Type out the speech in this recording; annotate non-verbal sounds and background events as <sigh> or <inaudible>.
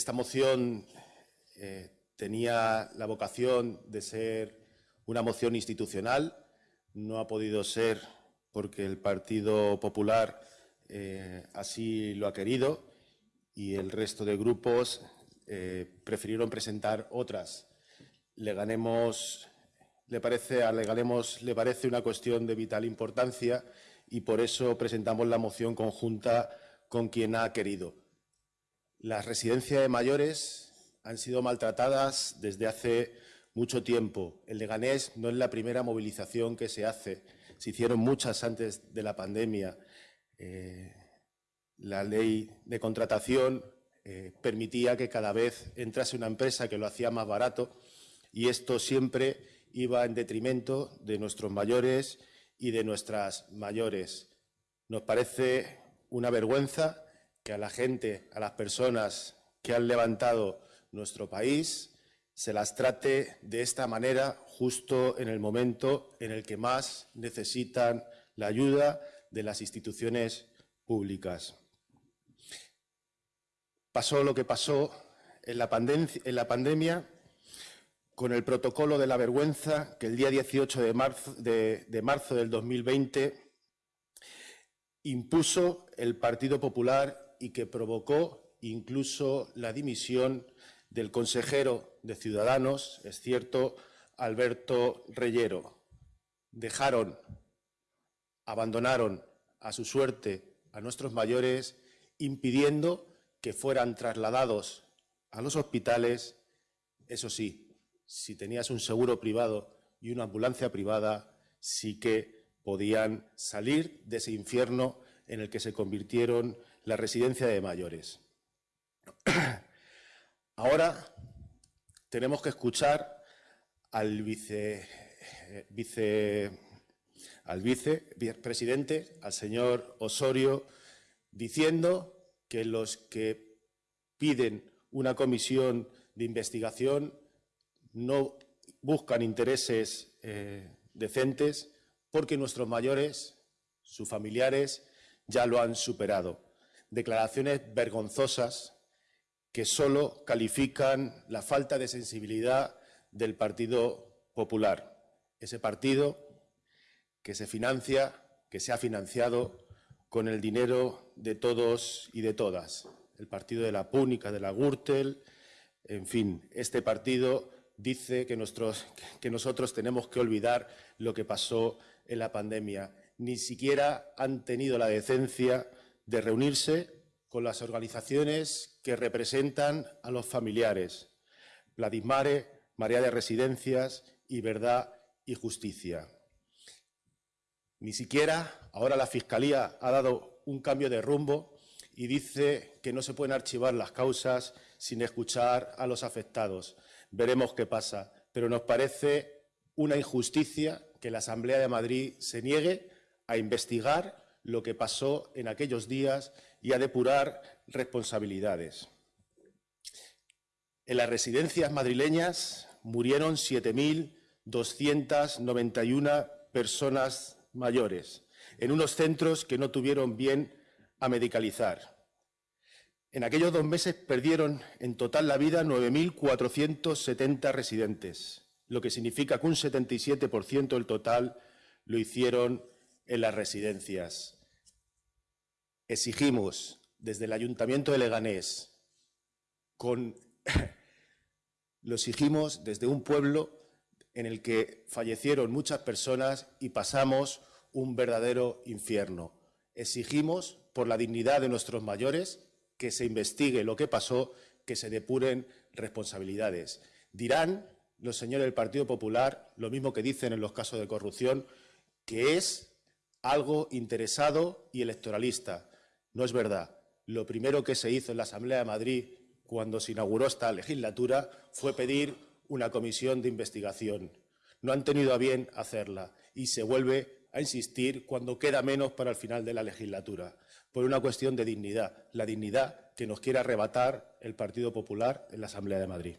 Esta moción eh, tenía la vocación de ser una moción institucional. No ha podido ser porque el Partido Popular eh, así lo ha querido y el resto de grupos eh, prefirieron presentar otras. Le ganemos, le parece, a Leganemos le parece una cuestión de vital importancia y por eso presentamos la moción conjunta con quien ha querido. Las residencias de mayores han sido maltratadas desde hace mucho tiempo. El Leganés no es la primera movilización que se hace. Se hicieron muchas antes de la pandemia. Eh, la ley de contratación eh, permitía que cada vez entrase una empresa que lo hacía más barato y esto siempre iba en detrimento de nuestros mayores y de nuestras mayores. Nos parece una vergüenza que a la gente, a las personas que han levantado nuestro país, se las trate de esta manera justo en el momento en el que más necesitan la ayuda de las instituciones públicas. Pasó lo que pasó en la, pandemia con el protocolo de la vergüenza que el día 18 de marzo, de marzo del 2020 impuso el Partido Popular y que provocó incluso la dimisión del consejero de Ciudadanos, es cierto, Alberto Reyero. Dejaron, abandonaron a su suerte a nuestros mayores, impidiendo que fueran trasladados a los hospitales, eso sí, si tenías un seguro privado y una ambulancia privada, sí que podían salir de ese infierno en el que se convirtieron la residencia de mayores. <clears throat> Ahora tenemos que escuchar al vice, vice, al vicepresidente, al señor Osorio, diciendo que los que piden una comisión de investigación no buscan intereses eh, decentes porque nuestros mayores, sus familiares, ya lo han superado. Declaraciones vergonzosas que solo califican la falta de sensibilidad del Partido Popular. Ese partido que se financia, que se ha financiado con el dinero de todos y de todas. El partido de la Púnica, de la Gürtel, en fin, este partido dice que, que nosotros tenemos que olvidar lo que pasó en la pandemia. Ni siquiera han tenido la decencia de reunirse con las organizaciones que representan a los familiares, Vladimare, María de Residencias y Verdad y Justicia. Ni siquiera ahora la Fiscalía ha dado un cambio de rumbo y dice que no se pueden archivar las causas sin escuchar a los afectados. Veremos qué pasa, pero nos parece una injusticia que la Asamblea de Madrid se niegue a investigar lo que pasó en aquellos días y a depurar responsabilidades. En las residencias madrileñas murieron 7.291 personas mayores, en unos centros que no tuvieron bien a medicalizar. En aquellos dos meses perdieron en total la vida 9.470 residentes, lo que significa que un 77% del total lo hicieron en las residencias. Exigimos desde el Ayuntamiento de Leganés, con, <laughs> lo exigimos desde un pueblo en el que fallecieron muchas personas y pasamos un verdadero infierno. Exigimos, por la dignidad de nuestros mayores, que se investigue lo que pasó, que se depuren responsabilidades. Dirán los señores del Partido Popular, lo mismo que dicen en los casos de corrupción, que es algo interesado y electoralista. No es verdad. Lo primero que se hizo en la Asamblea de Madrid cuando se inauguró esta legislatura fue pedir una comisión de investigación. No han tenido a bien hacerla y se vuelve a insistir cuando queda menos para el final de la legislatura, por una cuestión de dignidad, la dignidad que nos quiere arrebatar el Partido Popular en la Asamblea de Madrid.